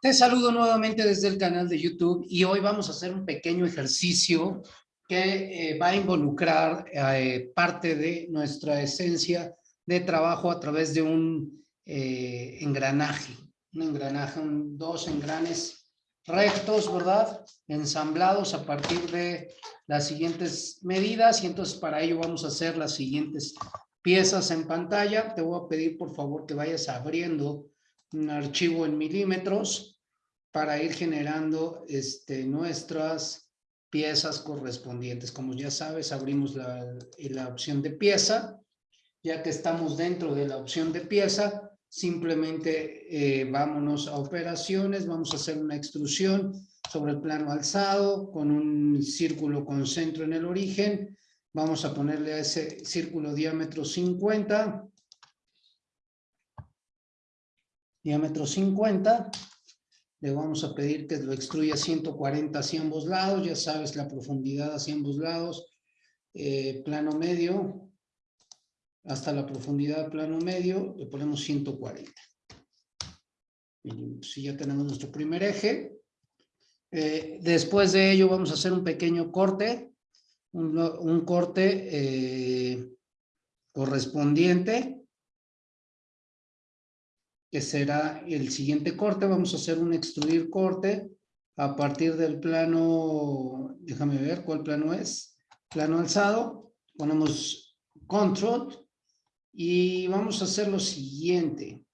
Te saludo nuevamente desde el canal de YouTube y hoy vamos a hacer un pequeño ejercicio que eh, va a involucrar eh, parte de nuestra esencia de trabajo a través de un eh, engranaje, un engranaje, dos engranes rectos, ¿verdad? Ensamblados a partir de las siguientes medidas y entonces para ello vamos a hacer las siguientes piezas en pantalla. Te voy a pedir por favor que vayas abriendo un archivo en milímetros para ir generando este, nuestras piezas correspondientes. Como ya sabes, abrimos la, la opción de pieza. Ya que estamos dentro de la opción de pieza, simplemente eh, vámonos a operaciones, vamos a hacer una extrusión sobre el plano alzado con un círculo con centro en el origen. Vamos a ponerle a ese círculo diámetro 50 diámetro 50. Le vamos a pedir que lo extruya 140 hacia ambos lados. Ya sabes la profundidad hacia ambos lados. Eh, plano medio. Hasta la profundidad plano medio le ponemos 140. Si ya tenemos nuestro primer eje. Eh, después de ello vamos a hacer un pequeño corte. Un, corte eh, correspondiente que será el siguiente corte. Vamos a hacer un extruir corte a partir del plano, déjame ver cuál plano es, plano alzado, ponemos control y vamos a hacer lo siguiente.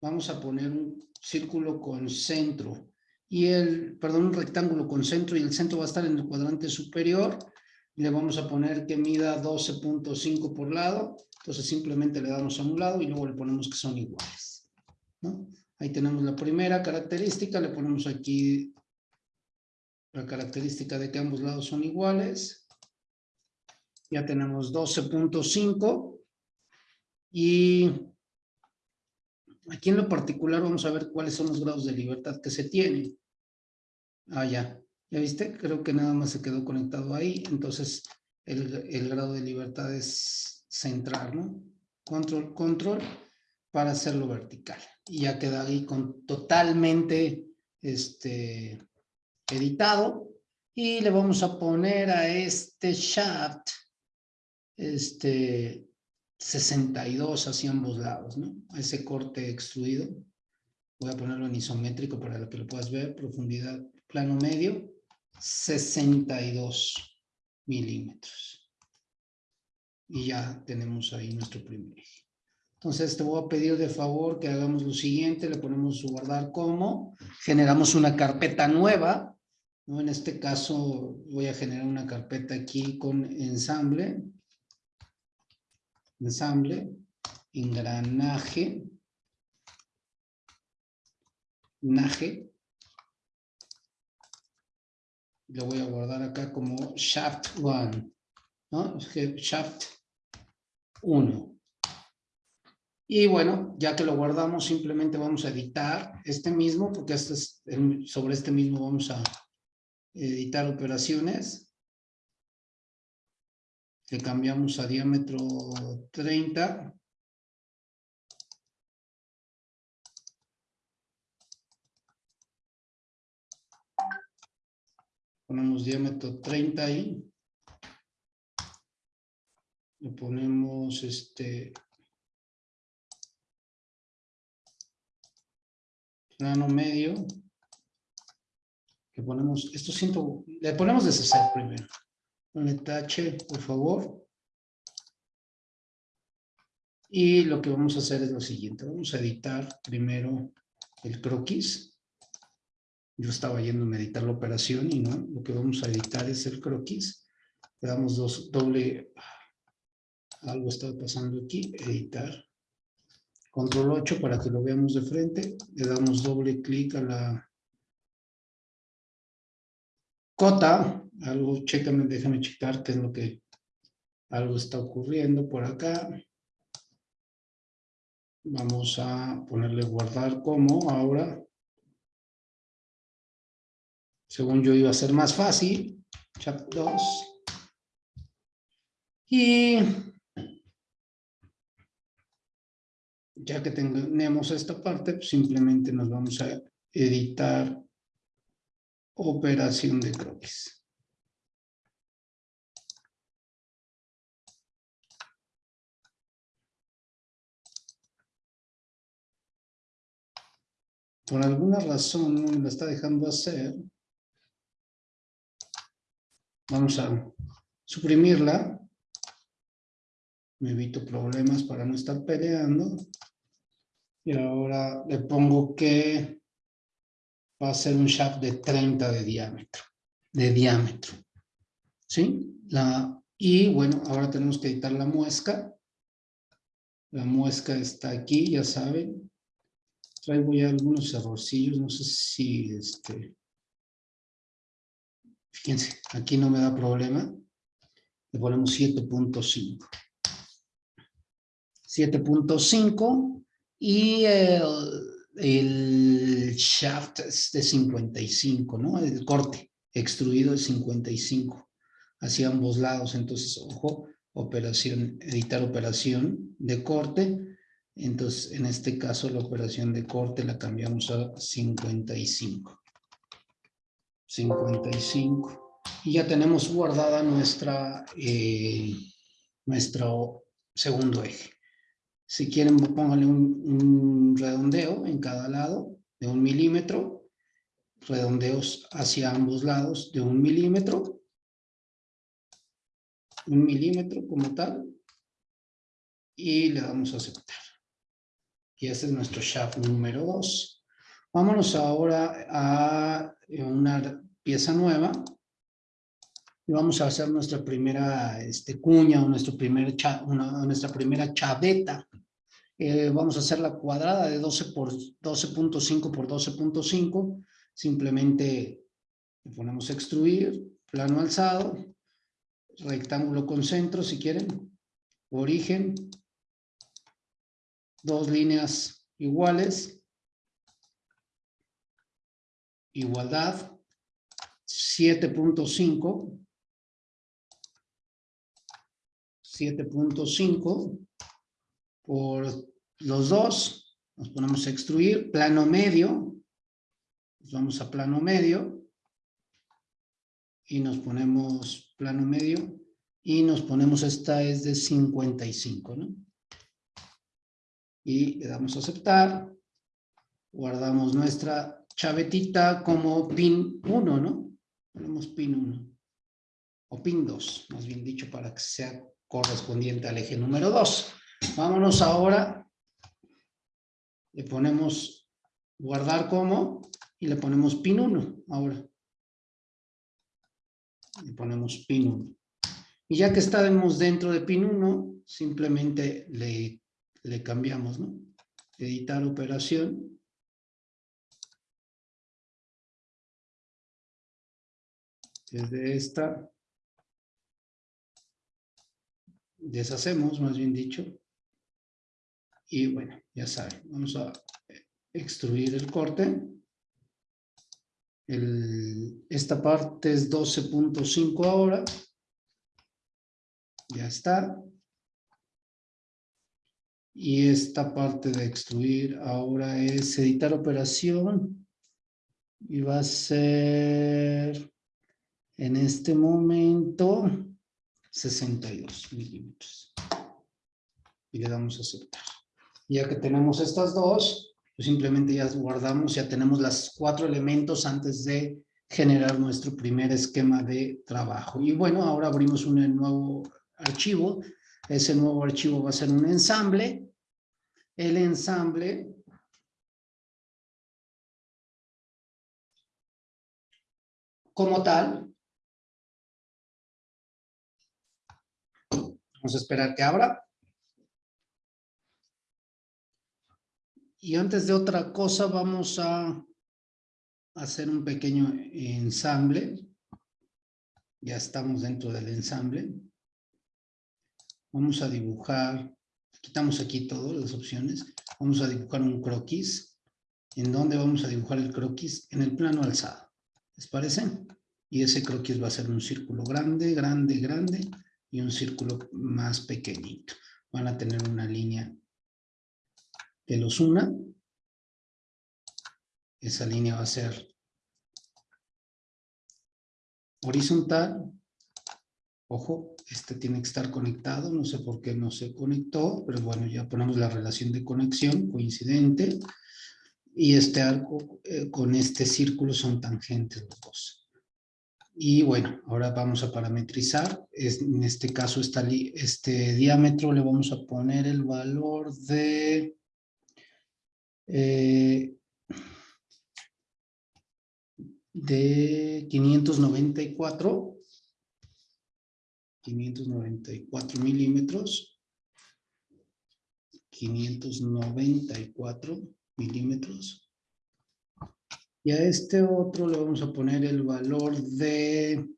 Vamos a poner un círculo con centro y el, perdón, un rectángulo con centro y el centro va a estar en el cuadrante superior. Le vamos a poner que mida 12.5 por lado. Entonces simplemente le damos a un lado y luego le ponemos que son iguales. Ahí tenemos la primera característica, le ponemos aquí la característica de que ambos lados son iguales. Ya tenemos 12.5 y aquí en lo particular vamos a ver cuáles son los grados de libertad que se tienen. Ah, ya. ¿Ya viste? Creo que nada más se quedó conectado ahí. Entonces, el, el grado de libertad es centrar, ¿no? Control, control para hacerlo vertical. Y ya queda ahí con totalmente este, editado. Y le vamos a poner a este shaft este, 62 hacia ambos lados, ¿no? Ese corte extruido. Voy a ponerlo en isométrico para que lo puedas ver. Profundidad, plano medio, 62 milímetros. Y ya tenemos ahí nuestro primer eje. Entonces te voy a pedir de favor que hagamos lo siguiente, le ponemos guardar como, generamos una carpeta nueva, ¿no? en este caso voy a generar una carpeta aquí con ensamble, ensamble, engranaje, naje, lo voy a guardar acá como shaft 1, ¿no? shaft 1. Y bueno, ya que lo guardamos, simplemente vamos a editar este mismo, porque este es sobre este mismo vamos a editar operaciones. Le cambiamos a diámetro 30. Ponemos diámetro 30 ahí. Le ponemos este plano medio, que ponemos, esto siento, le ponemos deshacer primero. Un tache, por favor. Y lo que vamos a hacer es lo siguiente, vamos a editar primero el croquis. Yo estaba yendo a editar la operación y no, lo que vamos a editar es el croquis. Le damos dos, doble, algo está pasando aquí, editar. Control 8 para que lo veamos de frente. Le damos doble clic a la cota. Algo, chécame, déjame checar qué es lo que algo está ocurriendo por acá. Vamos a ponerle guardar como ahora. Según yo iba a ser más fácil. Chat 2. Y ya que tenemos esta parte, pues, simplemente nos vamos a editar operación de croquis. Por alguna razón me la está dejando hacer. Vamos a suprimirla. Me evito problemas para no estar peleando. Y ahora le pongo que va a ser un shaft de 30 de diámetro. De diámetro. ¿Sí? La, y bueno, ahora tenemos que editar la muesca. La muesca está aquí, ya saben. Traigo ya algunos errorcillos, no sé si este... Fíjense, aquí no me da problema. Le ponemos 7.5. 7.5 y el, el, shaft es de 55, ¿no? El corte extruido de 55 hacia ambos lados. Entonces, ojo, operación, editar operación de corte. Entonces, en este caso, la operación de corte la cambiamos a 55. 55 y ya tenemos guardada nuestra, eh, nuestro segundo eje. Si quieren, pónganle un, redondeo en cada lado de un milímetro, redondeos hacia ambos lados de un milímetro, un milímetro como tal, y le damos a aceptar. Y ese es nuestro shaft número 2. Vámonos ahora a una pieza nueva y vamos a hacer nuestra primera este, cuña o nuestro primer nuestra primera chaveta. Eh, vamos a hacer la cuadrada de 12 por 12.5 por 12.5. Simplemente le ponemos extruir, plano alzado, rectángulo con centro si quieren, origen, dos líneas iguales, igualdad, 7.5 7.5 por los dos, nos ponemos a extruir, plano medio, nos vamos a plano medio, y nos ponemos plano medio, y nos ponemos, esta es de 55, ¿no? Y le damos a aceptar, guardamos nuestra chavetita como pin 1, ¿no? Ponemos pin 1, o pin 2, más bien dicho, para que sea correspondiente al eje número 2. Vámonos ahora, le ponemos guardar como y le ponemos pin 1 ahora. Le ponemos pin 1. Y ya que estamos dentro de pin 1, simplemente le, le cambiamos, ¿no? Editar operación. Desde esta deshacemos, más bien dicho. Y bueno, ya saben, vamos a extruir el corte. Esta parte es 12.5 ahora. Ya está. Y esta parte de extruir ahora es editar operación. Y va a ser en este momento 62 milímetros. Y le damos a aceptar. Ya que tenemos estas dos, pues simplemente ya guardamos, ya tenemos los cuatro elementos antes de generar nuestro primer esquema de trabajo. Y bueno, ahora abrimos un nuevo archivo. Ese nuevo archivo va a ser un ensamble. El ensamble como tal Vamos a esperar que abra. Y antes de otra cosa vamos a hacer un pequeño ensamble. Ya estamos dentro del ensamble. Vamos a dibujar, quitamos aquí todas las opciones. Vamos a dibujar un croquis. ¿En dónde vamos a dibujar el croquis? En el plano alzado. ¿Les parece? Y ese croquis va a ser un círculo grande, grande, grande y un círculo más pequeñito. Van a tener una línea que los una. esa línea va a ser horizontal. Ojo, este tiene que estar conectado, no sé por qué no se conectó, pero bueno, ya ponemos la relación de conexión coincidente. Y este arco eh, con este círculo son tangentes los dos. Y bueno, ahora vamos a parametrizar. en este caso, este diámetro le vamos a poner el valor de... Eh, de 594, 594 milímetros, 594 milímetros. Y a este otro le vamos a poner el valor de,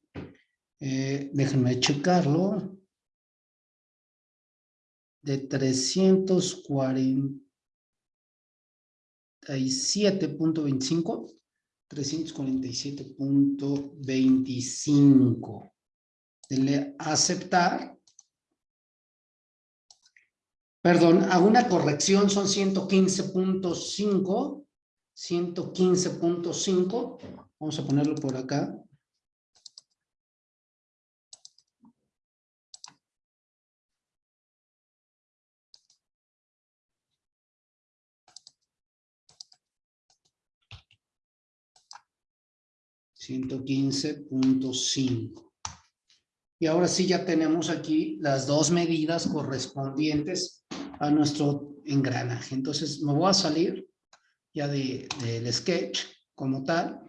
eh, déjenme checarlo, de 347.25. 347.25. Denle aceptar. Perdón, hago una corrección, son 115.5. 115.5. Vamos a ponerlo por acá. 115.5. Y ahora sí ya tenemos aquí las dos medidas correspondientes a nuestro engranaje. Entonces me voy a salir ya del sketch como tal.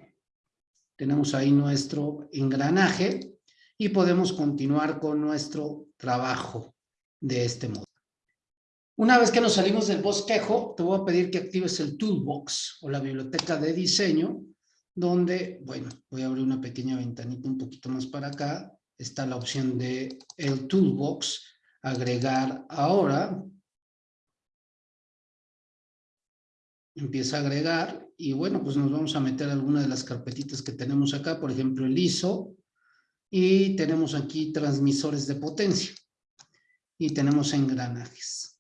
Tenemos ahí nuestro engranaje y podemos continuar con nuestro trabajo de este modo. Una vez que nos salimos del bosquejo, te voy a pedir que actives el Toolbox o la biblioteca de diseño donde, bueno, voy a abrir una pequeña ventanita un poquito más para acá. Está la opción de el Toolbox, agregar ahora. Empieza a agregar y bueno, pues nos vamos a meter alguna de las carpetitas que tenemos acá, por ejemplo el ISO, y tenemos aquí transmisores de potencia y tenemos engranajes.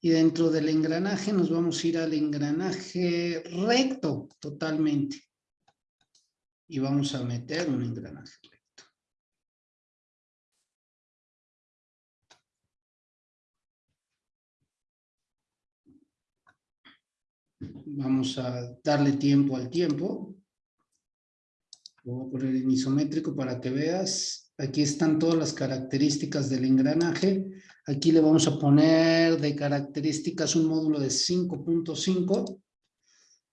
Y dentro del engranaje nos vamos a ir al engranaje recto totalmente y vamos a meter un engranaje. Vamos a darle tiempo al tiempo. Voy a poner en isométrico para que veas. Aquí están todas las características del engranaje. Aquí le vamos a poner de características un módulo de 5.5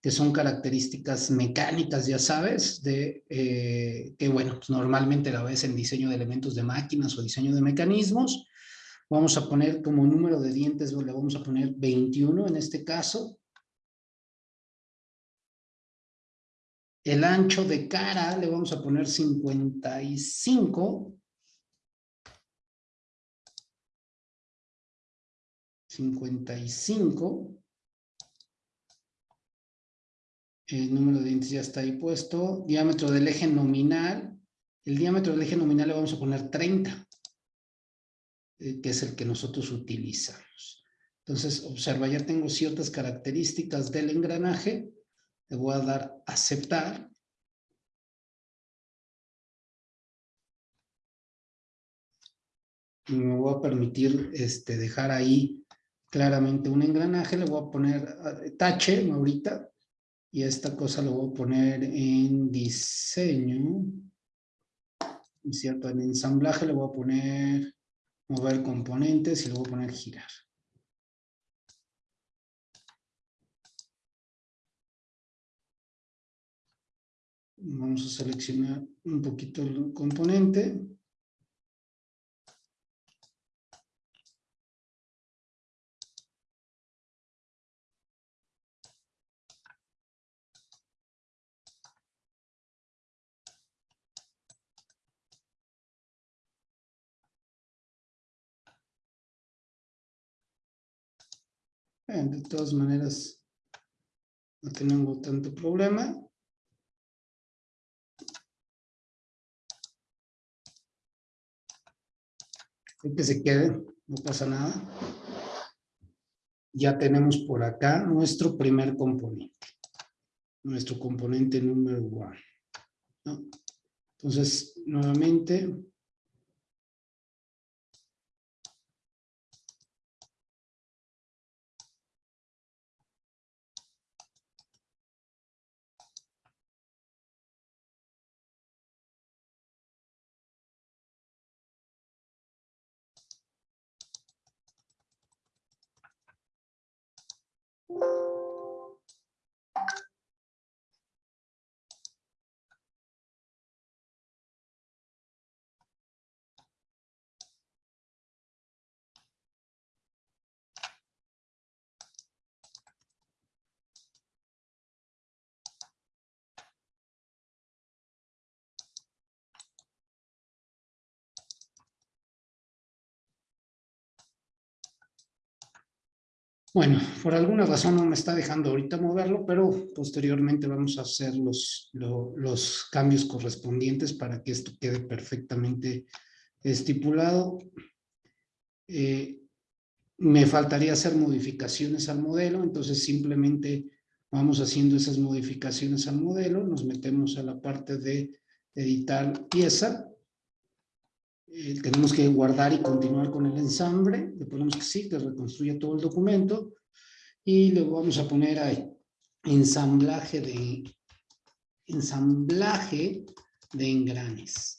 que son características mecánicas, ya sabes, de eh, que bueno, pues normalmente la ves en diseño de elementos de máquinas o diseño de mecanismos. Vamos a poner como número de dientes, le vamos a poner 21 en este caso. El ancho de cara le vamos a poner 55. 55. El número de dientes ya está ahí puesto. Diámetro del eje nominal. El diámetro del eje nominal le vamos a poner 30, eh, que es el que nosotros utilizamos. Entonces, observa, ya tengo ciertas características del engranaje. Le voy a dar aceptar. Y me voy a permitir este, dejar ahí claramente un engranaje. Le voy a poner eh, tache ahorita y esta cosa lo voy a poner en diseño. ¿Cierto? En ensamblaje le voy a poner mover componentes y le voy a poner girar. Vamos a seleccionar un poquito el componente. De todas maneras, no tenemos tanto problema. que se quede, no pasa nada. Ya tenemos por acá nuestro primer componente. nuestro componente número 1. Entonces, nuevamente, Bueno, por alguna razón no me está dejando ahorita moverlo, pero posteriormente vamos a hacer los, los cambios correspondientes para que esto quede perfectamente estipulado. Eh, me faltaría hacer modificaciones al modelo, entonces simplemente vamos haciendo esas modificaciones al modelo, nos metemos a la parte de editar pieza, eh, tenemos que guardar y continuar con el ensamble, le ponemos que sí, que reconstruye todo el documento, y luego vamos a poner ahí, ensamblaje de, ensamblaje de engranes,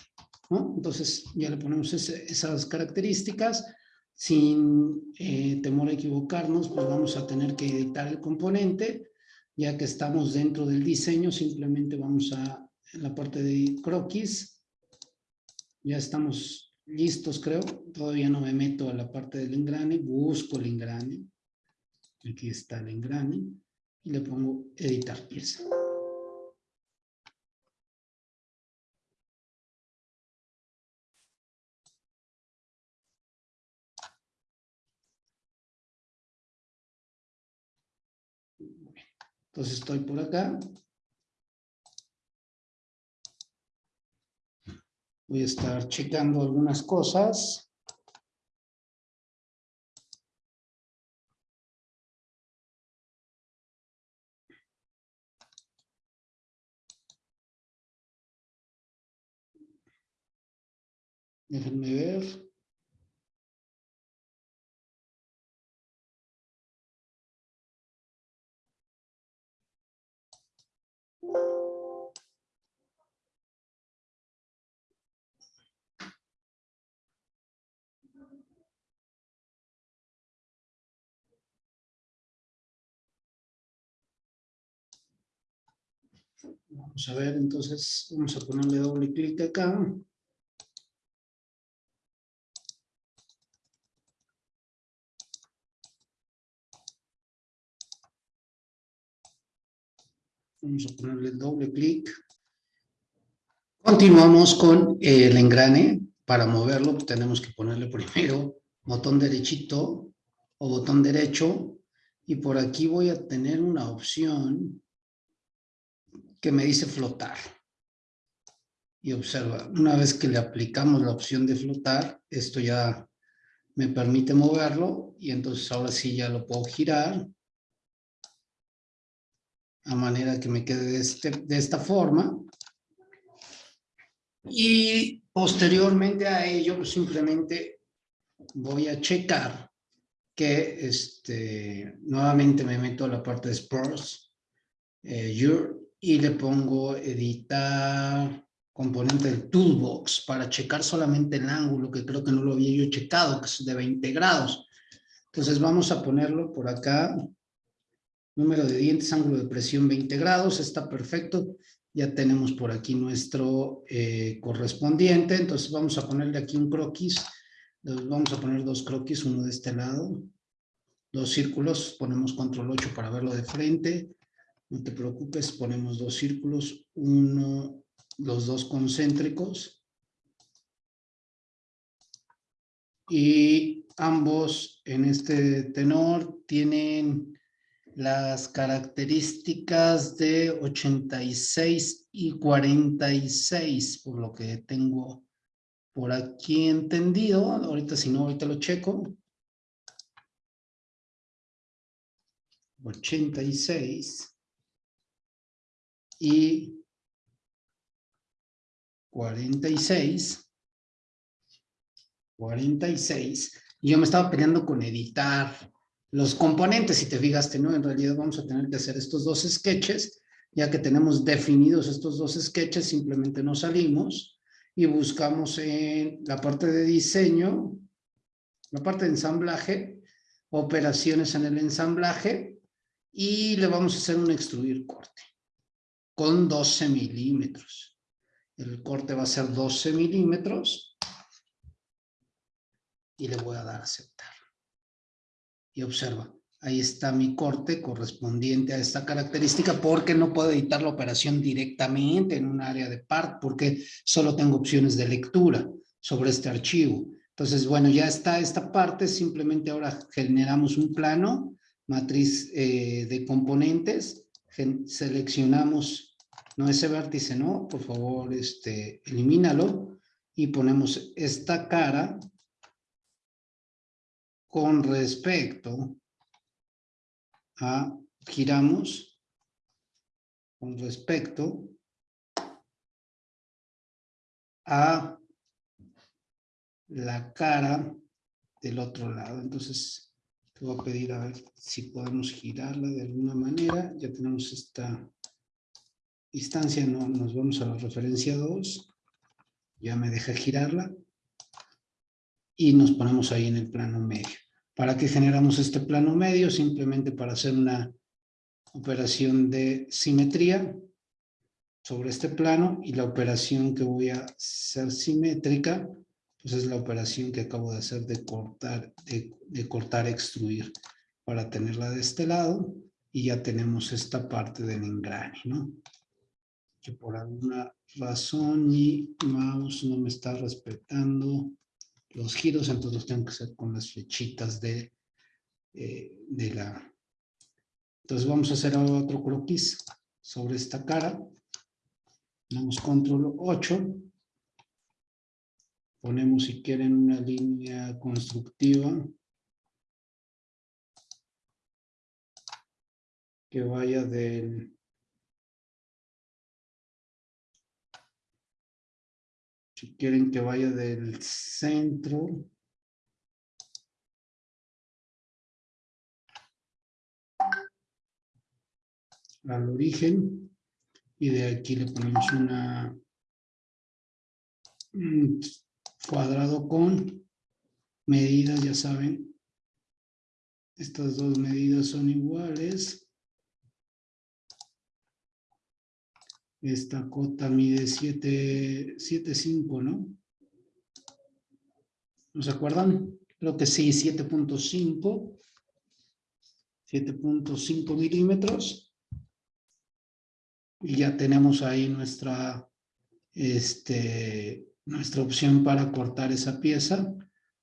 ¿no? Entonces ya le ponemos esas características, sin eh, temor a equivocarnos, pues vamos a tener que editar el componente, ya que estamos dentro del diseño, simplemente vamos a, en la parte de croquis, ya estamos listos, creo. Todavía no me meto a la parte del engrane. Busco el engrane. Aquí está el engrane. Y le pongo editar pieza. Entonces estoy por acá. Voy a estar checando algunas cosas. Déjenme ver. Vamos a ver, entonces vamos a ponerle doble clic acá. Vamos a ponerle doble clic. Continuamos con el engrane. Para moverlo tenemos que ponerle primero botón derechito o botón derecho. Y por aquí voy a tener una opción que me dice flotar. Y observa, una vez que le aplicamos la opción de flotar, esto ya me permite moverlo y entonces ahora sí ya lo puedo girar a manera que me quede de, este, de esta forma. Y posteriormente a ello, pues simplemente voy a checar que este, nuevamente me meto a la parte de Spurs, eh, Your, y le pongo editar componente del toolbox para checar solamente el ángulo, que creo que no lo había yo checado, que es de 20 grados. Entonces vamos a ponerlo por acá. Número de dientes, ángulo de presión 20 grados, está perfecto. Ya tenemos por aquí nuestro eh, correspondiente. Entonces vamos a ponerle aquí un croquis. Vamos a poner dos croquis, uno de este lado. Dos círculos, ponemos control 8 para verlo de frente no te preocupes, ponemos dos círculos, uno, los dos concéntricos. Y ambos en este tenor tienen las características de 86 y 46, por lo que tengo por aquí entendido. Ahorita si no, ahorita lo checo. 86 y 46. 46. Y yo me estaba peleando con editar los componentes, si te fijaste, ¿no? En realidad vamos a tener que hacer estos dos sketches, ya que tenemos definidos estos dos sketches, simplemente nos salimos y buscamos en la parte de diseño, la parte de ensamblaje, operaciones en el ensamblaje, y le vamos a hacer un extruir corte con 12 milímetros. El corte va a ser 12 milímetros y le voy a dar a aceptar. Y observa, ahí está mi corte correspondiente a esta característica porque no puedo editar la operación directamente en un área de part porque solo tengo opciones de lectura sobre este archivo. Entonces, bueno, ya está esta parte, simplemente ahora generamos un plano, matriz eh, de componentes, seleccionamos, no ese vértice, no, por favor, este, elimínalo y ponemos esta cara con respecto a, giramos con respecto a la cara del otro lado. Entonces, voy a pedir a ver si podemos girarla de alguna manera. Ya tenemos esta distancia, no, nos vamos a la referencia 2. Ya me deja girarla. Y nos ponemos ahí en el plano medio. ¿Para qué generamos este plano medio? Simplemente para hacer una operación de simetría sobre este plano y la operación que voy a hacer simétrica, pues es la operación que acabo de hacer de cortar, de, de cortar, extruir para tenerla de este lado y ya tenemos esta parte del engrane, ¿no? Que por alguna razón mi mouse no me está respetando los giros, entonces los tengo que hacer con las flechitas de, eh, de la... Entonces vamos a hacer otro croquis sobre esta cara. Damos control 8. Ponemos si quieren una línea constructiva. Que vaya del Si quieren que vaya del centro. al origen y de aquí le ponemos una un cuadrado con medidas, ya saben, estas dos medidas son iguales. Esta cota mide 7.5, ¿no? ¿No se acuerdan? Creo que sí, 7.5. 7.5 milímetros. Y ya tenemos ahí nuestra, este, nuestra opción para cortar esa pieza.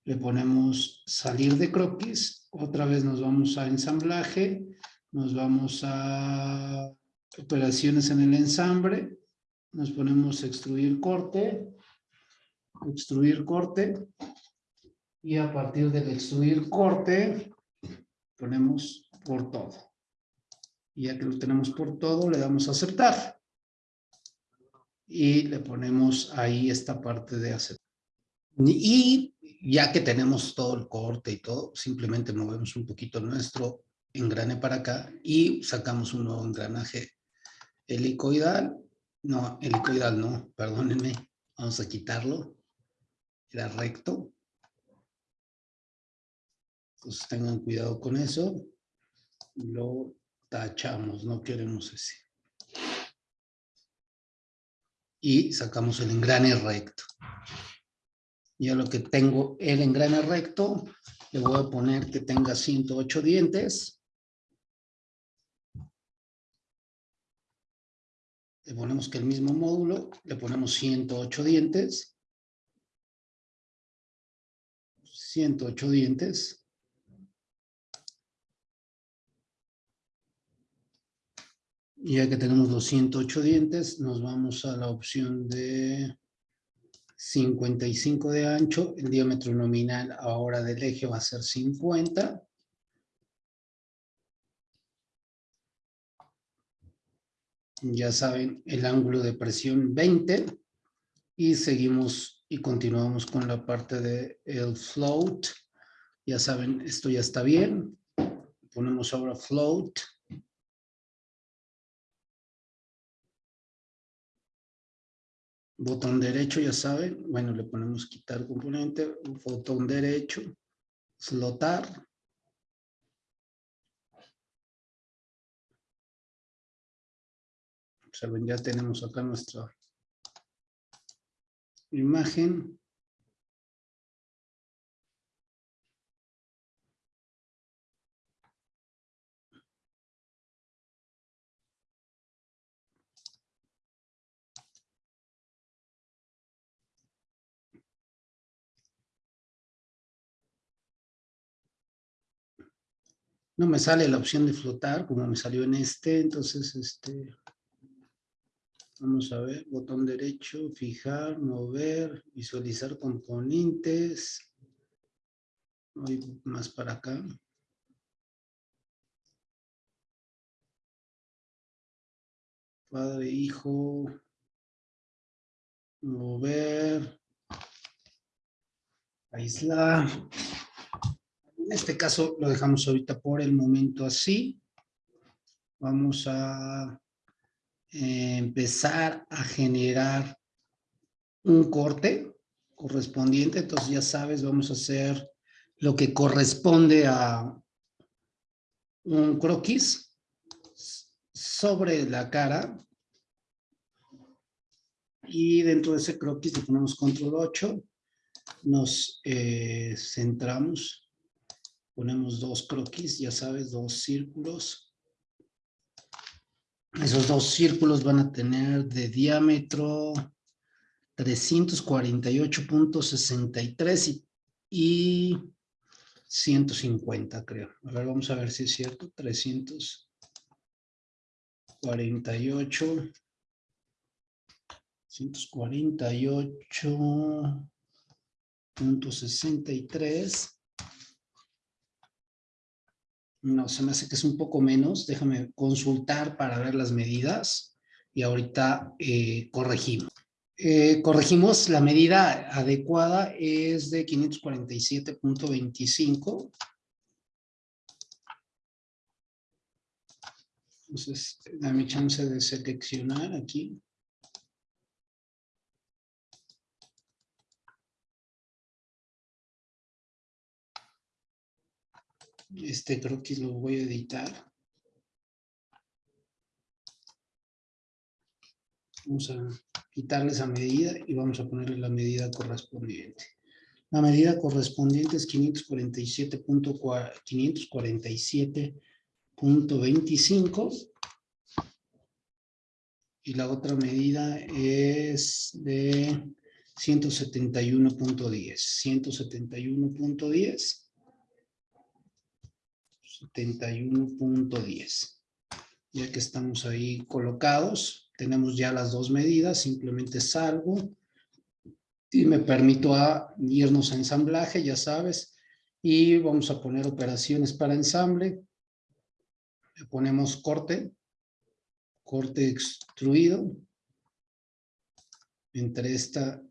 Le ponemos salir de croquis. Otra vez nos vamos a ensamblaje. Nos vamos a operaciones en el ensamble, nos ponemos extruir corte, extruir corte, y a partir del extruir corte, ponemos por todo. Y ya que lo tenemos por todo, le damos a aceptar. Y le ponemos ahí esta parte de aceptar. Y ya que tenemos todo el corte y todo, simplemente movemos un poquito nuestro engrane para acá y sacamos un nuevo engranaje helicoidal, no, helicoidal no, perdónenme, vamos a quitarlo, era recto. Entonces tengan cuidado con eso, lo tachamos, no queremos ese. Y sacamos el engrane recto. Ya lo que tengo el engrane recto, le voy a poner que tenga 108 dientes. le ponemos que el mismo módulo, le ponemos 108 dientes, 108 dientes, ya que tenemos los 108 dientes, nos vamos a la opción de 55 de ancho, el diámetro nominal ahora del eje va a ser 50, Ya saben, el ángulo de presión 20. Y seguimos y continuamos con la parte de float. Ya saben, esto ya está bien. Ponemos ahora float. Botón derecho, ya saben. Bueno, le ponemos quitar componente. Botón derecho. Flotar. Observen, ya tenemos acá nuestra imagen. No me sale la opción de flotar como me salió en este, entonces este Vamos a ver, botón derecho, fijar, mover, visualizar componentes. Voy más para acá. Padre, hijo. Mover. Aislar. En este caso lo dejamos ahorita por el momento así. Vamos a empezar a generar un corte correspondiente. Entonces ya sabes, vamos a hacer lo que corresponde a un croquis sobre la cara. Y dentro de ese croquis le ponemos control 8. Nos eh, centramos. Ponemos dos croquis, ya sabes, dos círculos esos dos círculos van a tener de diámetro 348.63 y, 150, creo. A ver, vamos a ver si es cierto. 348. 148.63 no, se me hace que es un poco menos. Déjame consultar para ver las medidas y ahorita eh, corregimos. Eh, corregimos, la medida adecuada es de 547.25. Entonces, dame chance de seleccionar aquí. Este creo que lo voy a editar. Vamos a quitarle esa medida y vamos a ponerle la medida correspondiente. La medida correspondiente es 547.25 y la otra medida es de 171.10. 171.10 71.10. Ya que estamos ahí colocados, tenemos ya las dos medidas, simplemente salgo y me permito irnos a ensamblaje, ya sabes, y vamos a poner operaciones para ensamble. Le ponemos corte, corte extruido, entre esta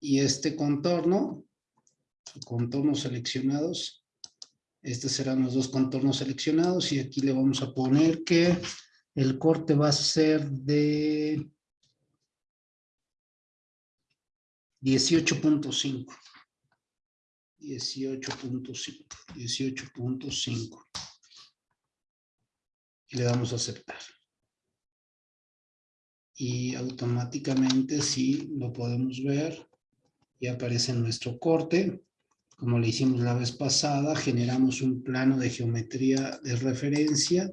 y este contorno, contornos seleccionados, estos serán los dos contornos seleccionados y aquí le vamos a poner que el corte va a ser de 18.5. 18.5. 18.5. Y le damos a aceptar. Y automáticamente, si lo podemos ver, y aparece nuestro corte como le hicimos la vez pasada, generamos un plano de geometría de referencia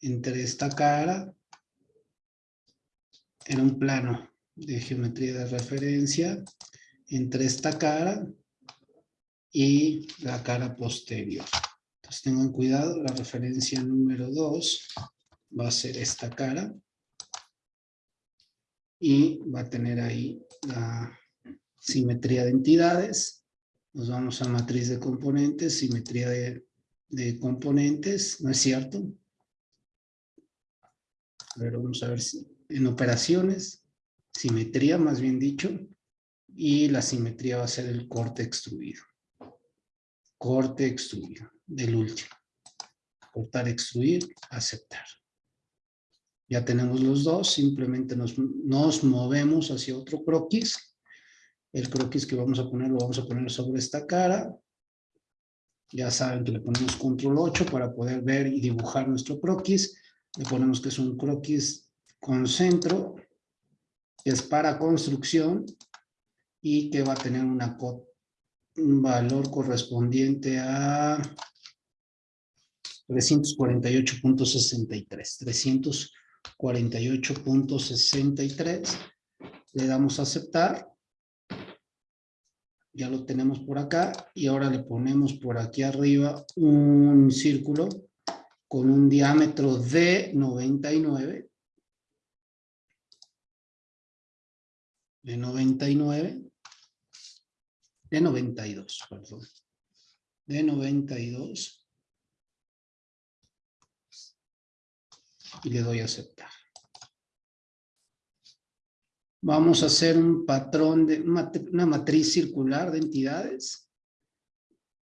entre esta cara. en un plano de geometría de referencia entre esta cara y la cara posterior. Entonces tengan cuidado, la referencia número 2 va a ser esta cara y va a tener ahí la simetría de entidades nos vamos a matriz de componentes, simetría de, componentes, ¿no es cierto? A ver, vamos a ver si en operaciones, simetría más bien dicho, y la simetría va a ser el corte extruido. Corte extruido, del último. Cortar, extruir, aceptar. Ya tenemos los dos, simplemente nos, nos movemos hacia otro croquis. El croquis que vamos a poner lo vamos a poner sobre esta cara. Ya saben que le ponemos control 8 para poder ver y dibujar nuestro croquis. Le ponemos que es un croquis con centro, es para construcción y que va a tener un valor correspondiente a 348.63. 348.63. Le damos a aceptar. Ya lo tenemos por acá. Y ahora le ponemos por aquí arriba un círculo con un diámetro de 99. De 99. De 92, perdón. De 92. Y le doy a aceptar. Vamos a hacer un patrón de una matriz circular de entidades.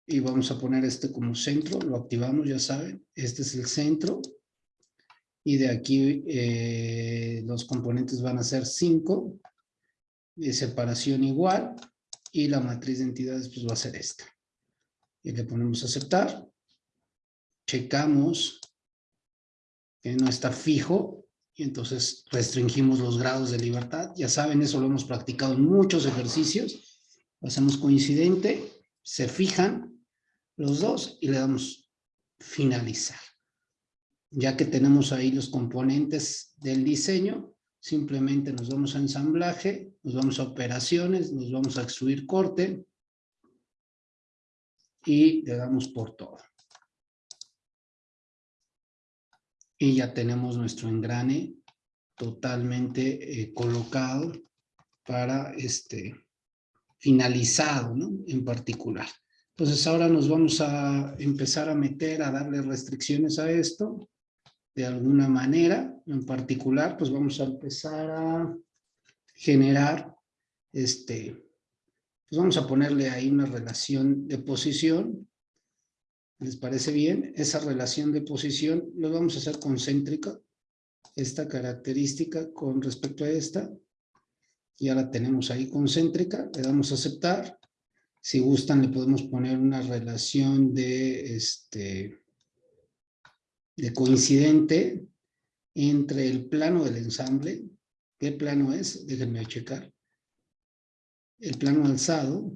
Y vamos a poner este como centro. Lo activamos, ya saben. Este es el centro. Y de aquí eh, los componentes van a ser 5. De separación igual y la matriz de entidades pues va a ser esta. Y le ponemos aceptar. Checamos que no está fijo y entonces restringimos los grados de libertad. Ya saben, eso lo hemos practicado en muchos ejercicios. hacemos coincidente, se fijan los dos y le damos finalizar. Ya que tenemos ahí los componentes del diseño, Simplemente nos vamos a ensamblaje, nos vamos a operaciones, nos vamos a extruir corte y le damos por todo. Y ya tenemos nuestro engrane totalmente eh, colocado para este finalizado, ¿no? En particular. Entonces ahora nos vamos a empezar a meter, a darle restricciones a esto de alguna manera en particular, pues vamos a empezar a generar, este, pues vamos a ponerle ahí una relación de posición. ¿Les parece bien? Esa relación de posición lo vamos a hacer concéntrica. Esta característica con respecto a esta. Ya la tenemos ahí concéntrica. Le damos a aceptar. Si gustan le podemos poner una relación de este de coincidente entre el plano del ensamble, ¿qué plano es? Déjenme checar. El plano alzado,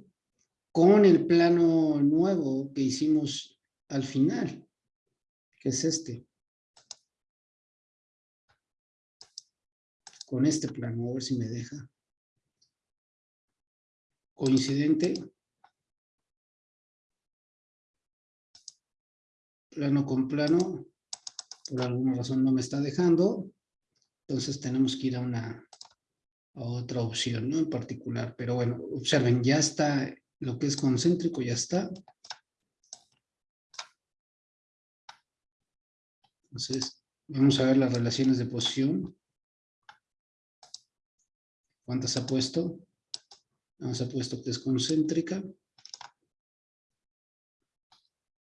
con el plano nuevo que hicimos al final, que es este. Con este plano, a ver si me deja. Coincidente. Plano con plano por alguna razón no me está dejando, entonces tenemos que ir a una a otra opción, ¿no? En particular, pero bueno, observen, ya está lo que es concéntrico, ya está. Entonces, vamos a ver las relaciones de posición. ¿Cuántas ha puesto? Nos ha puesto que es concéntrica.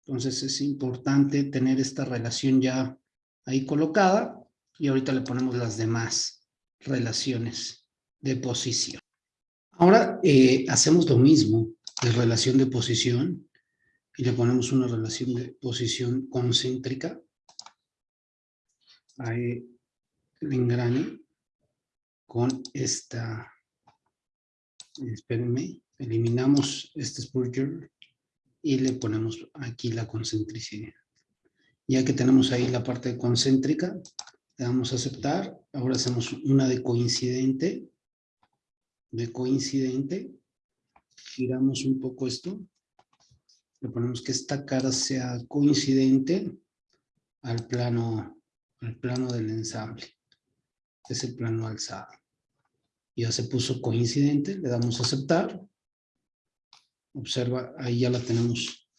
Entonces es importante tener esta relación ya ahí colocada y ahorita le ponemos las demás relaciones de posición. Ahora eh, hacemos lo mismo de relación de posición y le ponemos una relación de posición concéntrica. Ahí el engrane con esta, espérenme, eliminamos este spurger y le ponemos aquí la concentricidad. Ya que tenemos ahí la parte concéntrica, le damos a aceptar. Ahora hacemos una de coincidente. De coincidente. Giramos un poco esto. Le ponemos que esta cara sea coincidente al plano, al plano del ensamble. Es el plano alzado. Ya se puso coincidente, le damos a aceptar. Observa, ahí ya la tenemos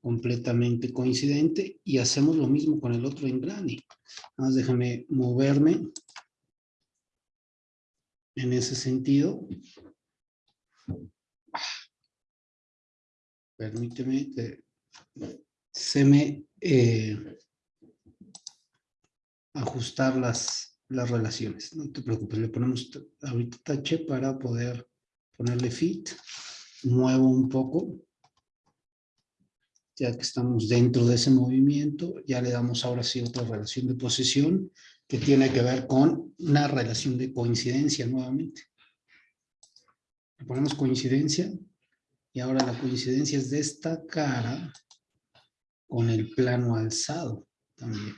completamente coincidente y hacemos lo mismo con el otro engrane. Nada más déjame moverme en ese sentido. Permíteme que se me eh, ajustar las, las relaciones. No te preocupes, le ponemos ahorita tache para poder ponerle fit. Muevo un poco. Ya que estamos dentro de ese movimiento, ya le damos ahora sí otra relación de posición que tiene que ver con una relación de coincidencia nuevamente. Le ponemos coincidencia y ahora la coincidencia es de esta cara con el plano alzado también.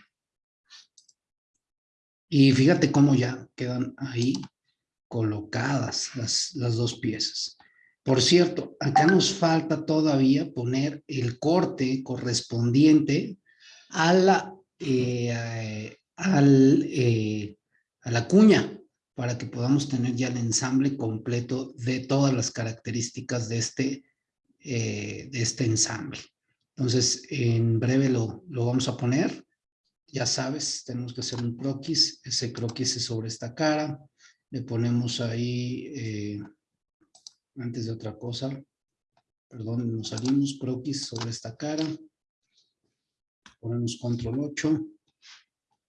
Y fíjate cómo ya quedan ahí colocadas las, las dos piezas. Por cierto, acá nos falta todavía poner el corte correspondiente a la, eh, al, eh, a la cuña para que podamos tener ya el ensamble completo de todas las características de este, eh, de este ensamble. Entonces, en breve lo, lo vamos a poner. Ya sabes, tenemos que hacer un croquis. Ese croquis es sobre esta cara. Le ponemos ahí, eh, antes de otra cosa, perdón, nos salimos, croquis sobre esta cara. Ponemos control 8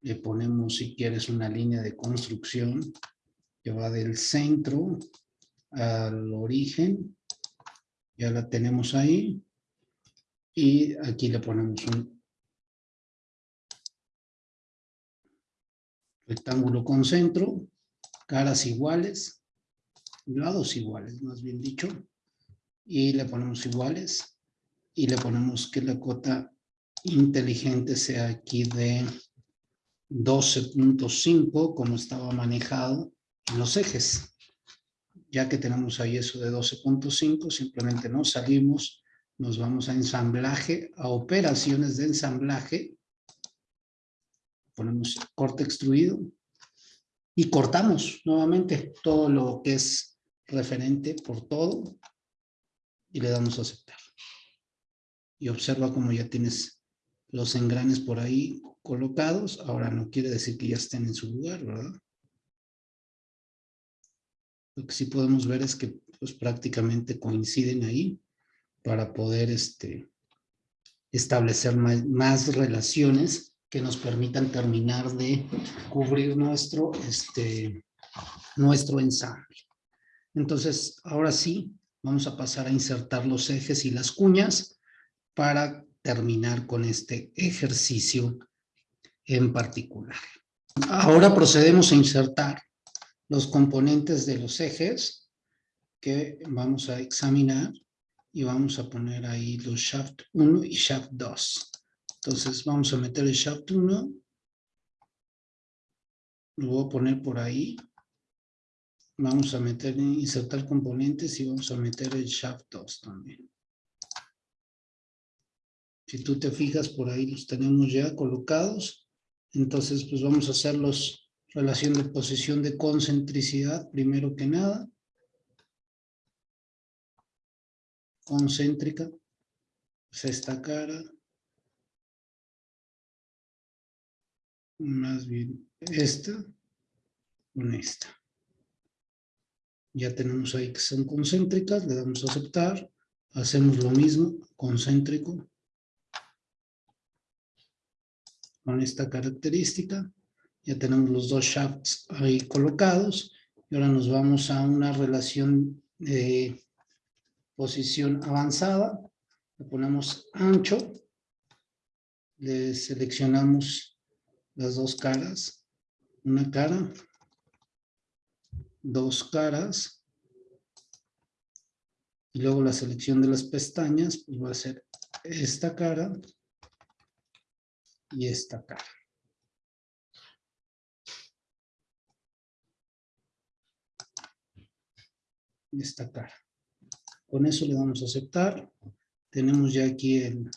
le ponemos, si quieres, una línea de construcción que va del centro al origen. Ya la tenemos ahí. Y aquí le ponemos un rectángulo con centro, caras iguales, lados iguales, más bien dicho. Y le ponemos iguales. Y le ponemos que la cota inteligente sea aquí de 12.5 como estaba manejado los ejes. Ya que tenemos ahí eso de 12.5, simplemente nos salimos, nos vamos a ensamblaje, a operaciones de ensamblaje, ponemos corte extruido y cortamos nuevamente todo lo que es referente por todo y le damos a aceptar. Y observa como ya tienes los engranes por ahí colocados. Ahora no quiere decir que ya estén en su lugar, ¿verdad? Lo que sí podemos ver es que pues, prácticamente coinciden ahí para poder este, establecer más, relaciones que nos permitan terminar de cubrir nuestro, este, nuestro ensamble. Entonces, ahora sí, vamos a pasar a insertar los ejes y las cuñas para terminar con este ejercicio en particular. Ahora procedemos a insertar los componentes de los ejes que vamos a examinar y vamos a poner ahí los shaft 1 y shaft 2. Entonces vamos a meter el shaft 1, lo voy a poner por ahí. Vamos a meter, insertar componentes y vamos a meter el shaft 2 también. Si tú te fijas por ahí los tenemos ya colocados. Entonces, pues vamos a hacerlos relación de posición de concentricidad, primero que nada. Concéntrica. Pues esta cara. Más bien esta con esta. Ya tenemos ahí que son concéntricas, le damos a aceptar. Hacemos lo mismo, concéntrico. con esta característica. Ya tenemos los dos shafts ahí colocados. Y ahora nos vamos a una relación de posición avanzada. Le ponemos ancho. Le seleccionamos las dos caras. Una cara. Dos caras. Y luego la selección de las pestañas pues va a ser esta cara y esta cara. Esta cara. Con eso le vamos a aceptar. Tenemos ya aquí el,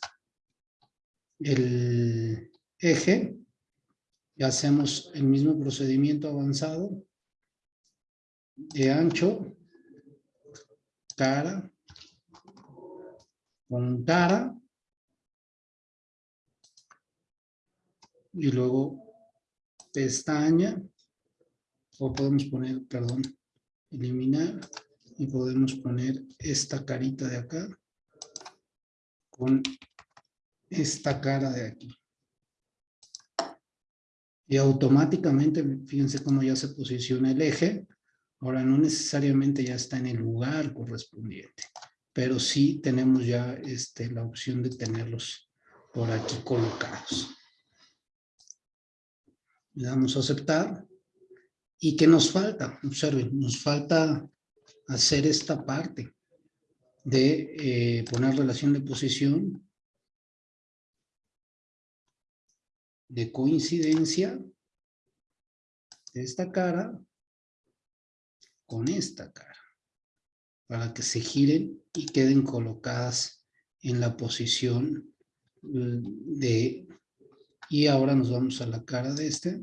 el eje. Y hacemos el mismo procedimiento avanzado de ancho, cara, con cara, y luego pestaña, o podemos poner, perdón, eliminar y podemos poner esta carita de acá con esta cara de aquí. Y automáticamente, fíjense cómo ya se posiciona el eje. Ahora no necesariamente ya está en el lugar correspondiente, pero sí tenemos ya este, la opción de tenerlos por aquí colocados. Le damos a aceptar. ¿Y qué nos falta? Observen, nos falta hacer esta parte de eh, poner relación de posición de coincidencia de esta cara con esta cara para que se giren y queden colocadas en la posición mm, de y ahora nos vamos a la cara de este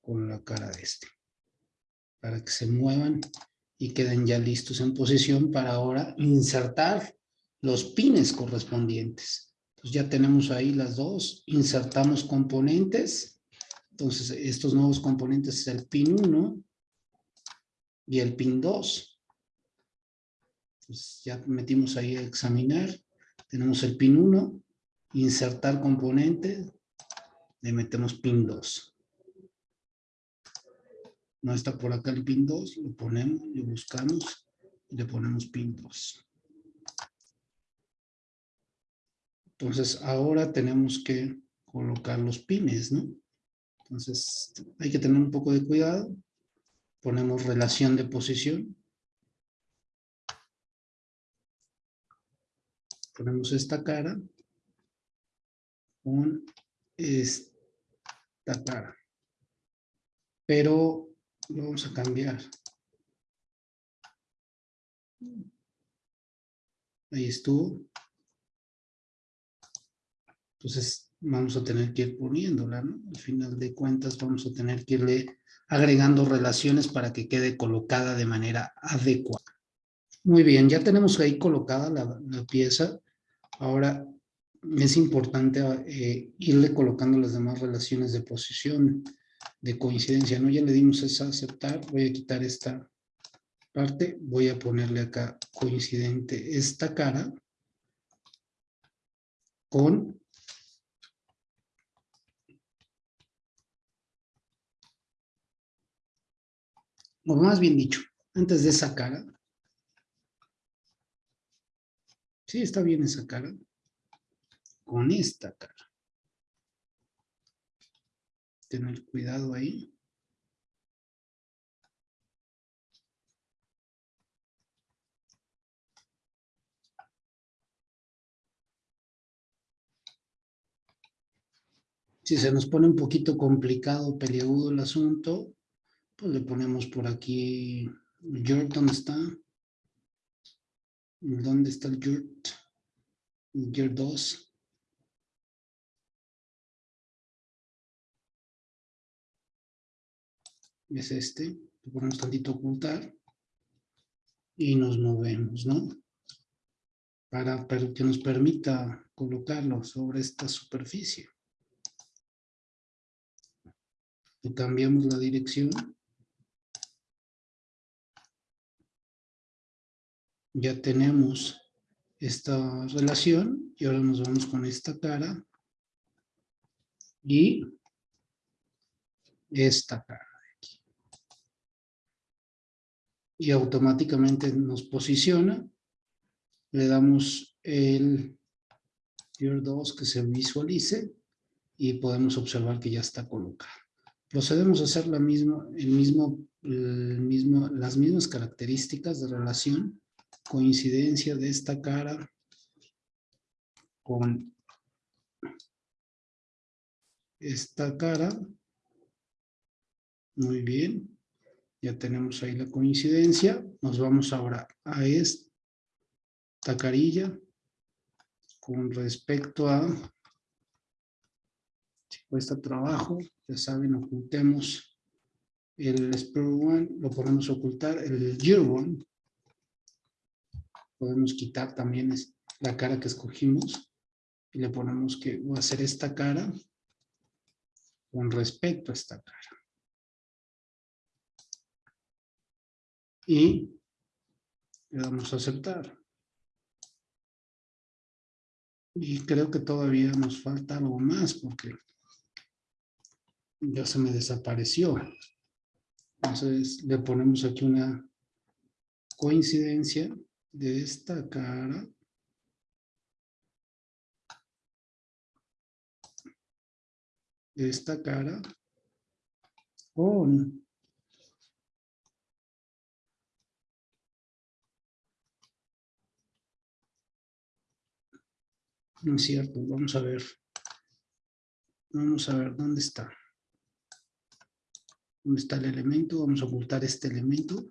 con la cara de este para que se muevan y queden ya listos en posición para ahora insertar los pines correspondientes. Entonces ya tenemos ahí las dos, insertamos componentes, entonces estos nuevos componentes es el pin 1 y el pin 2. Entonces ya metimos ahí a examinar, tenemos el pin 1, insertar componente, le metemos pin 2 no está por acá el pin 2, lo ponemos, lo buscamos y le ponemos pin 2. Entonces ahora tenemos que colocar los pines, ¿no? Entonces hay que tener un poco de cuidado. Ponemos relación de posición. Ponemos esta cara con esta cara. Pero lo vamos a cambiar. Ahí estuvo. Entonces vamos a tener que ir poniéndola, ¿no? Al final de cuentas vamos a tener que irle agregando relaciones para que quede colocada de manera adecuada. Muy bien, ya tenemos ahí colocada la, pieza. Ahora es importante eh, irle colocando las demás relaciones de posición de coincidencia, ¿no? Ya le dimos esa aceptar, voy a quitar esta parte, voy a ponerle acá coincidente esta cara con o más bien dicho, antes de esa cara, sí está bien esa cara, con esta cara. Tener cuidado ahí. Si se nos pone un poquito complicado, peliagudo el asunto, le ponemos por aquí, Jurt, ¿dónde está? ¿Dónde está el Jurt? El 2. es este, le ponemos tantito ocultar y nos movemos, ¿no? Para, que nos permita colocarlo sobre esta superficie. Cambiamos la dirección. Ya tenemos esta relación y ahora nos vamos con esta cara y esta cara y automáticamente nos posiciona. Le damos el tier 2 que se visualice y podemos observar que ya está colocado. Procedemos a hacer la misma, el mismo, el mismo, las mismas características de relación, coincidencia de esta cara con esta cara. Muy bien. Ya tenemos ahí la coincidencia. Nos vamos ahora a esta carilla con respecto a si cuesta trabajo, ya saben, ocultemos el spread one, lo podemos ocultar, el year one, podemos quitar también la cara que escogimos y le ponemos que va a ser esta cara con respecto a esta cara. y le damos a aceptar. Y creo que todavía nos falta algo más porque ya se me desapareció. Entonces le ponemos aquí una coincidencia de esta cara. De esta cara con no es cierto, vamos a ver. Vamos a ver dónde está. Dónde está el elemento, vamos a ocultar este elemento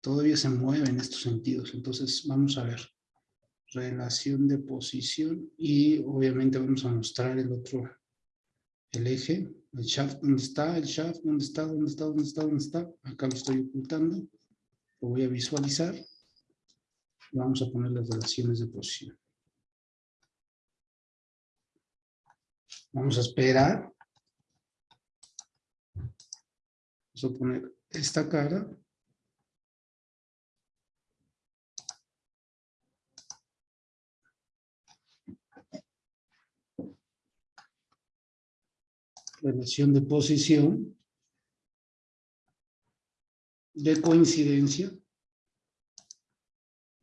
todavía se mueve en estos sentidos, entonces vamos a ver relación de posición y obviamente vamos a mostrar el otro, el eje, el shaft, ¿dónde está? El shaft, ¿dónde está? ¿Dónde está? ¿Dónde está? ¿Dónde está? Acá lo estoy ocultando, lo voy a visualizar. Vamos a poner las relaciones de posición. Vamos a esperar. Vamos a poner esta cara. Relación de posición, de coincidencia,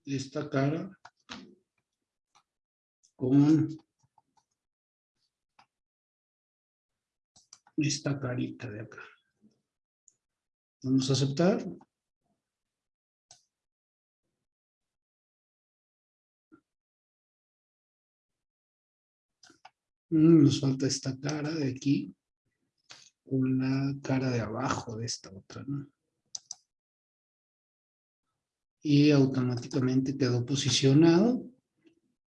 esta cara. Con esta carita de acá. Vamos a aceptar. Mm, nos falta esta cara de aquí con la cara de abajo de esta otra, ¿no? Y automáticamente quedó posicionado.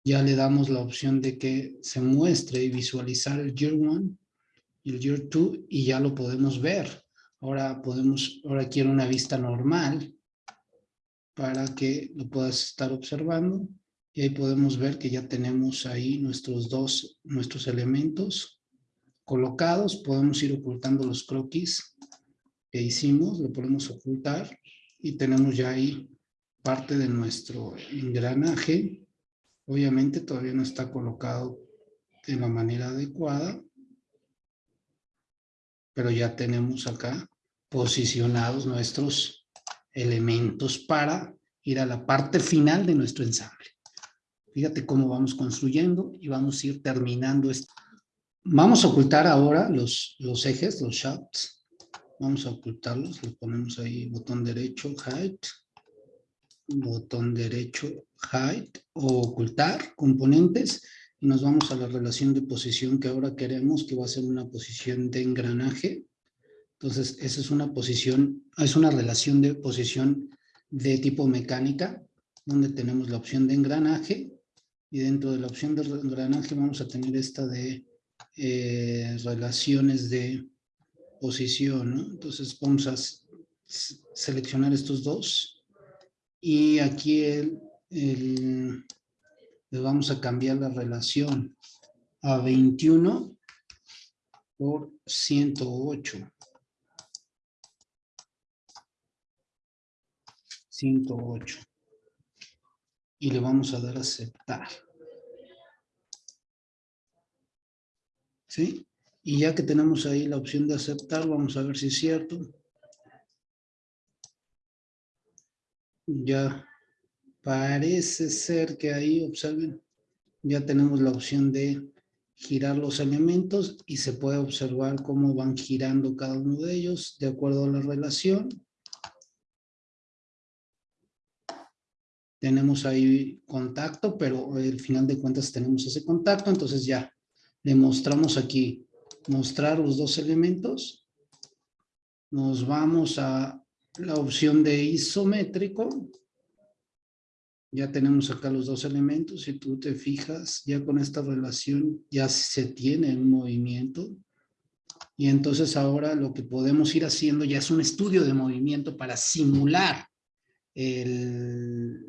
Ya le damos la opción de que se muestre y visualizar el Year 1 y el Year 2 y ya lo podemos ver. Ahora podemos, ahora quiero una vista normal para que lo puedas estar observando. Y ahí podemos ver que ya tenemos ahí nuestros dos, nuestros elementos colocados, podemos ir ocultando los croquis que hicimos, lo podemos ocultar y tenemos ya ahí parte de nuestro engranaje. Obviamente todavía no está colocado de la manera adecuada, pero ya tenemos acá posicionados nuestros elementos para ir a la parte final de nuestro ensamble. Fíjate cómo vamos construyendo y vamos a ir terminando esto. Vamos a ocultar ahora los, los ejes, los shafts. Vamos a ocultarlos, le ponemos ahí botón derecho, height, botón derecho, height, o ocultar componentes, nos vamos a la relación de posición que ahora queremos, que va a ser una posición de engranaje. Entonces, esa es una posición, es una relación de posición de tipo mecánica, donde tenemos la opción de engranaje, y dentro de la opción de engranaje vamos a tener esta de eh, relaciones de posición. Entonces vamos a seleccionar estos dos y aquí el, le vamos a cambiar la relación a 21 por 108. 108. Y le vamos a dar a aceptar. ¿sí? Y ya que tenemos ahí la opción de aceptar, vamos a ver si es cierto. Ya parece ser que ahí, observen, ya tenemos la opción de girar los elementos y se puede observar cómo van girando cada uno de ellos de acuerdo a la relación. Tenemos ahí contacto, pero al final de cuentas tenemos ese contacto, entonces ya le mostramos aquí, mostrar los dos elementos. Nos vamos a la opción de isométrico. Ya tenemos acá los dos elementos. Si tú te fijas, ya con esta relación ya se tiene un movimiento. Y entonces ahora lo que podemos ir haciendo ya es un estudio de movimiento para simular el,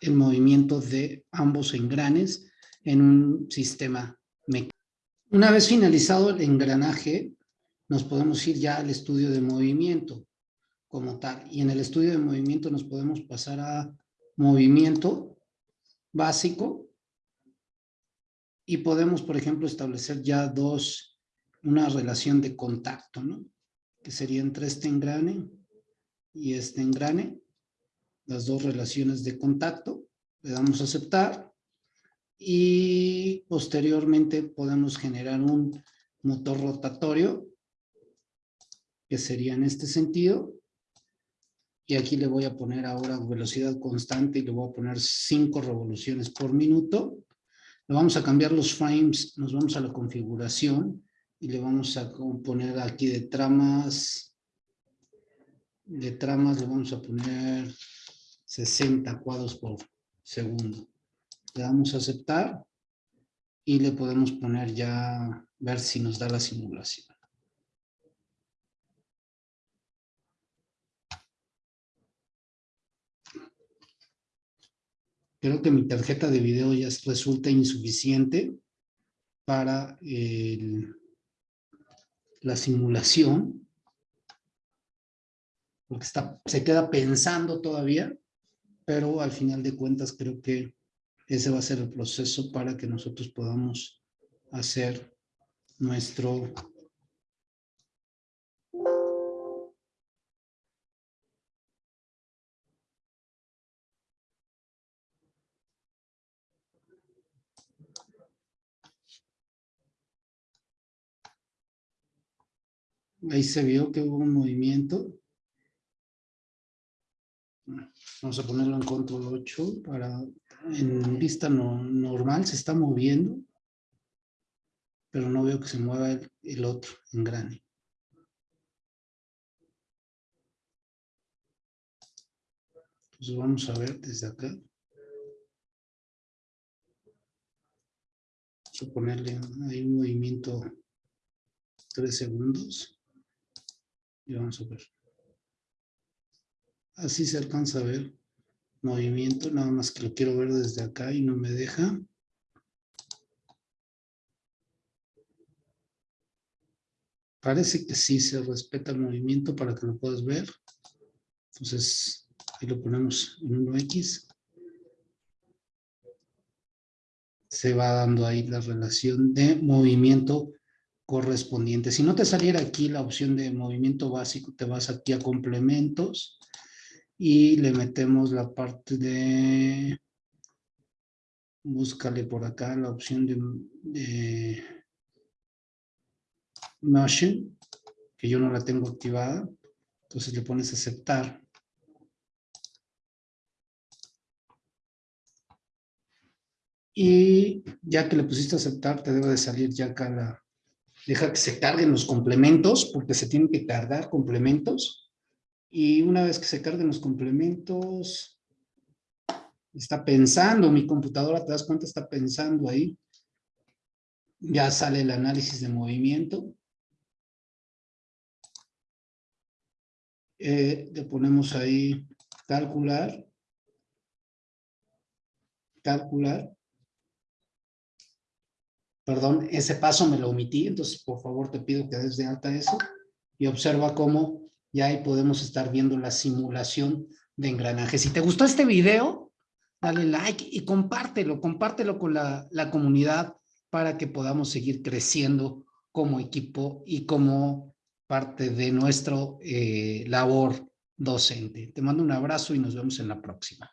el movimiento de ambos engranes en un sistema una vez finalizado el engranaje, nos podemos ir ya al estudio de movimiento como tal. Y en el estudio de movimiento nos podemos pasar a movimiento básico y podemos, por ejemplo, establecer ya dos, una relación de contacto, ¿no? Que sería entre este engrane y este engrane, las dos relaciones de contacto. Le damos a aceptar y posteriormente podemos generar un motor rotatorio que sería en este sentido. Y aquí le voy a poner ahora velocidad constante y le voy a poner 5 revoluciones por minuto. Le vamos a cambiar los frames, nos vamos a la configuración y le vamos a poner aquí de tramas, de tramas le vamos a poner 60 cuadros por segundo. Le damos a aceptar y le podemos poner ya, ver si nos da la simulación. Creo que mi tarjeta de video ya resulta insuficiente para la simulación. Porque está, se queda pensando todavía, pero al final de cuentas creo que ese va a ser el proceso para que nosotros podamos hacer nuestro Ahí se vio que hubo un movimiento. Vamos a ponerlo en control 8 para en vista normal se está moviendo, pero no veo que se mueva el, el otro engrane. Entonces vamos a ver desde acá. Vamos a ponerle ahí un movimiento 3 segundos. Y vamos a ver. Así se alcanza a ver movimiento, nada más que lo quiero ver desde acá y no me deja. Parece que sí se respeta el movimiento para que lo puedas ver. Entonces, ahí lo ponemos en 1X. Se va dando ahí la relación de movimiento correspondiente. Si no te saliera aquí la opción de movimiento básico, te vas aquí a complementos y le metemos la parte de, búscale por acá la opción de, de motion, que yo no la tengo activada, entonces le pones aceptar. Y ya que le pusiste aceptar, te debe de salir ya acá la, deja que se carguen los complementos, porque se tienen que cargar complementos. Y una vez que se carguen los complementos, está pensando, mi computadora, te das cuenta, está pensando ahí. Ya sale el análisis de movimiento. Eh, le ponemos ahí calcular. Calcular perdón, ese paso me lo omití, entonces por favor te pido que des de alta eso y observa cómo ya ahí podemos estar viendo la simulación de engranaje. Si te gustó este video, dale like y compártelo, compártelo con la, comunidad para que podamos seguir creciendo como equipo y como parte de nuestro eh, labor docente. Te mando un abrazo y nos vemos en la próxima.